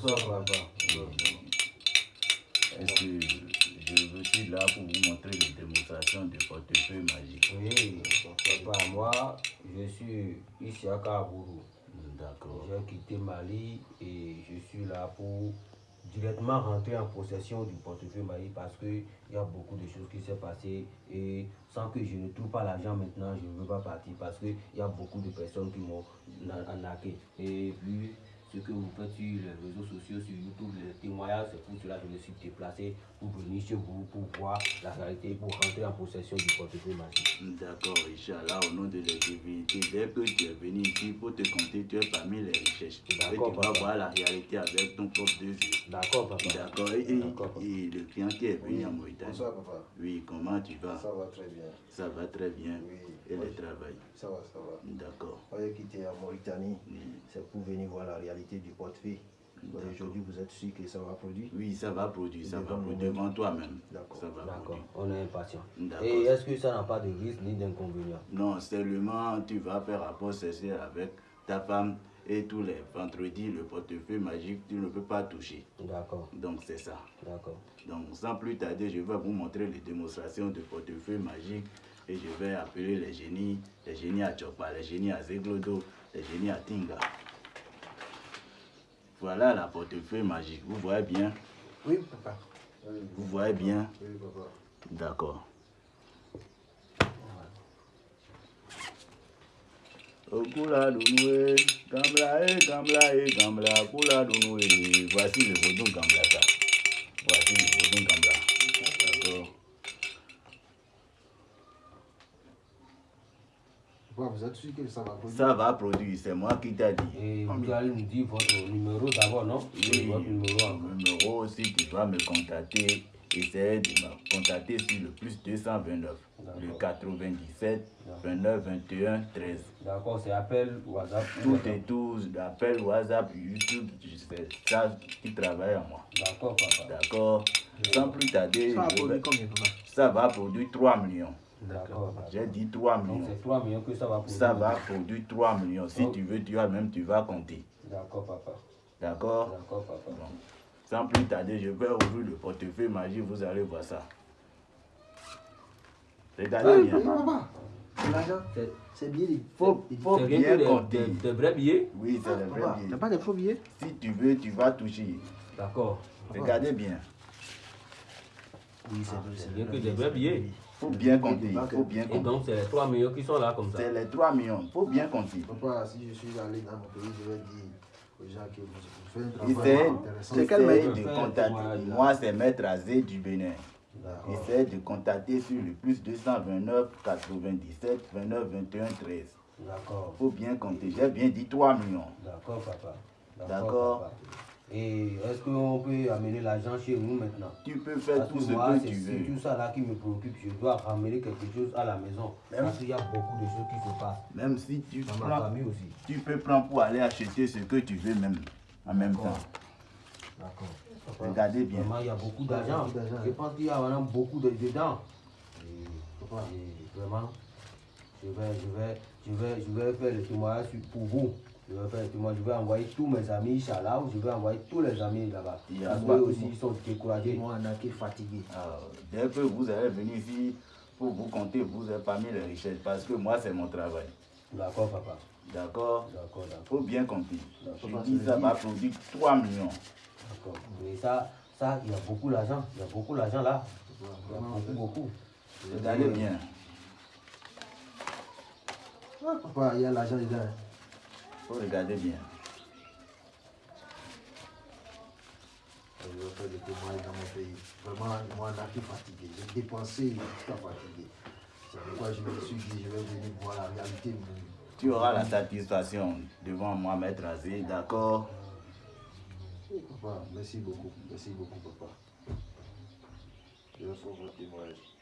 Bonsoir, papa. Est-ce que je suis là pour vous montrer les démonstrations de portefeuille magique Oui, papa, moi, je suis ici à Kabourou. D'accord. J'ai quitté Mali et je suis là pour directement rentrer en possession du portefeuille Mali parce qu'il y a beaucoup de choses qui s'est passées et sans que je ne trouve pas l'argent maintenant, je ne veux pas partir parce qu'il y a beaucoup de personnes qui m'ont arnaqué. Et puis, ce que vous faites sur les réseaux sociaux, sur YouTube, les témoignages, c'est pour cela que je me suis déplacé pour venir chez vous, pour voir la réalité, pour rentrer en possession du portefeuille magique. D'accord, Inch'Allah, au nom de la divinité, dès que tu es venu ici pour te compter, tu es parmi les richesses. Et tu D'accord, vas voir la réalité avec ton propre deux yeux. D'accord, papa. D'accord. Et, et- D'accord, papa. et le client qui est venu Oui. en Mauritanie. Bonsoir, papa. Oui, comment tu vas? Ça va très bien. Ça va très bien. Oui. Et le travail? Ça va, ça va. D'accord. J'ai quitté en Mauritanie. Oui. C'est pour venir voir la réalité du portefeuille. Aujourd'hui, vous êtes sûr que ça va produire Oui, ça va produire, ça va produire devant toi-même. D'accord. Ça va D'accord, produire. on est impatient. D'accord. Et est-ce que ça n'a pas de risque ni d'inconvénient? Non, seulement tu vas faire rapport sexuel avec ta femme et tous les vendredis, le portefeuille magique, tu ne peux pas toucher. D'accord, Donc c'est ça. d'accord. Donc sans plus tarder, je vais vous montrer les démonstrations de portefeuille magique et je vais appeler les génies, les génies à Chokpa, les génies à Zeglodo, les génies à Tinga. Voilà la portefeuille magique. Vous voyez bien Oui, papa. Vous voyez bien Oui, papa. D'accord. Okula Gambla et Kula Dunoué. Voici le vaudou Gambla ça. Voici le vaudou Gambla. D'accord. Papa, vous êtes sûr que ça va produire? Ça va produire, c'est moi qui t'ai dit. Et vous allez nous dire votre numéro d'abord, non? Oui, Votre numéro numéro, si tu dois me contacter, essaie de me contacter sur le plus 229, le D'accord. 97, 29, 21, 13. D'accord, c'est appel WhatsApp. Tout et tout, appel WhatsApp, YouTube, c'est ça qui travaille à moi. D'accord, papa. D'accord Sans plus tarder, Ça va produire combien, papa? Ça va produire 3 millions. D'accord, papa. J'ai dit 3 Donc millions. c'est 3 millions que ça va pour Ça va produire 3 millions. Si Oh. tu veux, tu vas même, tu vas compter. D'accord, papa. D'accord D'accord, papa. Bon. Sans plus tarder, je vais ouvrir le portefeuille magique, vous allez voir ça. Regardez bien. L'argent, C'est c'est bien. Il Faut, faut c'est rien bien des, compter. des- des vrais billets Oui, c'est le vrai Papa, billet. t'as pas de faux billets? Si tu veux, tu vas toucher. D'accord. Regardez bien. Oui, Ah, c'est bien que des vrais billets. Faut bien compter. Il faut bien Et compter. donc c'est les 3 millions qui sont là comme ça. C'est les 3 millions. faut bien compter. Papa, si je suis allé dans mon pays, je vais dire aux gens que vous, vous faites un travail Essaye, intéressant. essaye quel maître de contacter. Moi, c'est Maître Azé du Bénin. Essaye de contacter sur le plus 229 97 29 21 13. D'accord. faut bien compter. J'ai bien dit 3 millions. D'accord, papa. D'accord. Et est-ce qu'on peut amener l'argent chez nous maintenant? Tu peux faire Parce tout ce moi, que c'est tu veux. tout ça là qui me préoccupe. Je dois ramener quelque chose à la maison. Même- Parce qu'il y a beaucoup de choses qui se passent. Même si tu Dans ma prends, famille aussi. tu peux prendre pour aller acheter ce que tu veux même en même temps. D'accord. Regardez bien. Vraiment, il y a beaucoup d'argent. Je pense qu'il y a vraiment beaucoup de, dedans. Et, vraiment, je vais, je, vais, je, vais, je vais faire le témoignage pour vous. Je vais faire témoignage. Je vais envoyer tous mes amis, Inch'Allah, ou je vais envoyer tous les amis là-bas. A qu'eux aussi, ils sont découragés. m'ont arnaqué, fatigué. Alors, dès que vous allez venir ici, pour vous compter, vous êtes parmi les richesses. Parce que moi, c'est mon travail. D'accord, papa. D'accord? D'accord, d'accord. faut bien compter. Je dis ça dit. va produire 3 millions. D'accord. Mais ça, ça, il y a beaucoup d'argent. Il y a beaucoup d'argent là. Il y a beaucoup, beaucoup. Regardez bien. Ah, papa, il y a l'argent dedans. Faut regarder bien. Je vais faire des témoignages dans mon pays. Vraiment, moi, arnaqué, fatigué. J'ai dépensé jusqu'à fatigué. C'est pourquoi je me suis dit, je vais venir voir la réalité. Tu auras la satisfaction devant moi, Maître Azé. D'accord? Papa, merci beaucoup. Merci beaucoup, papa. Je faire votre témoignage.